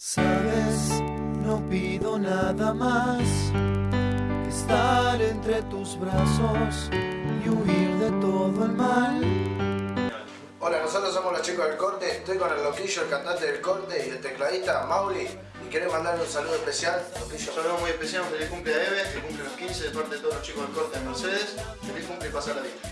Sabes, no pido nada más que estar entre tus brazos y huir de todo el mal. Hola, nosotros somos los chicos del corte, estoy con el loquillo, el cantante del corte y el tecladista Mauri y querés mandarle un saludo especial, loquillo. Un saludo muy especial, feliz cumple a Eve, que cumple los 15 de parte de todos los chicos del corte en Mercedes. Feliz cumple y pasar la vida.